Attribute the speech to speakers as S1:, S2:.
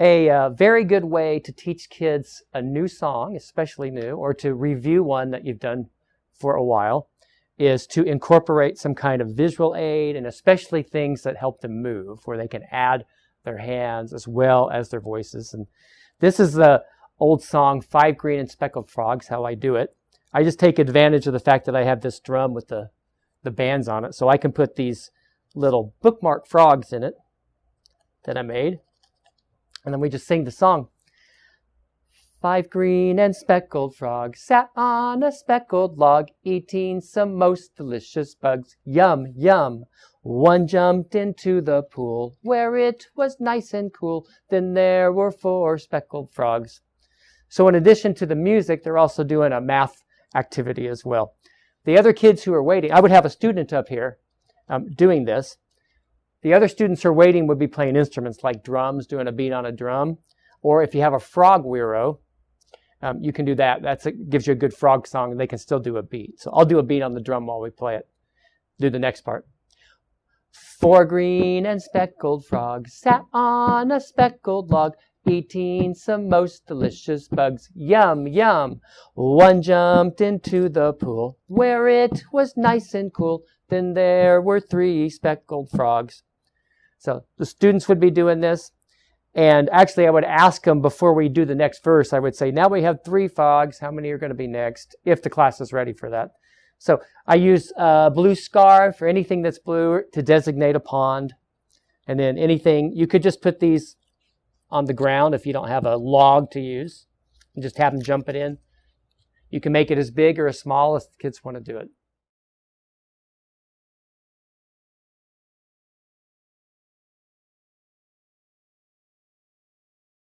S1: A uh, very good way to teach kids a new song, especially new, or to review one that you've done for a while, is to incorporate some kind of visual aid and especially things that help them move, where they can add their hands as well as their voices. And this is the old song, Five Green and Speckled Frogs, how I do it. I just take advantage of the fact that I have this drum with the, the bands on it, so I can put these little bookmark frogs in it that I made. And then we just sing the song. Five green and speckled frogs sat on a speckled log, eating some most delicious bugs. Yum, yum. One jumped into the pool where it was nice and cool. Then there were four speckled frogs. So in addition to the music, they're also doing a math activity as well. The other kids who are waiting, I would have a student up here um, doing this. The other students who are waiting would be playing instruments like drums, doing a beat on a drum. Or if you have a frog guiro, um, you can do that. That gives you a good frog song, and they can still do a beat. So I'll do a beat on the drum while we play it. Do the next part. Four green and speckled frogs sat on a speckled log, eating some most delicious bugs. Yum, yum. One jumped into the pool where it was nice and cool. Then there were three speckled frogs. So the students would be doing this. And actually, I would ask them before we do the next verse, I would say, now we have three fogs. How many are going to be next? If the class is ready for that. So I use a blue scar for anything that's blue to designate a pond. And then anything, you could just put these on the ground if you don't have a log to use and just have them jump it in. You can make it as big or as small as the kids want to do it.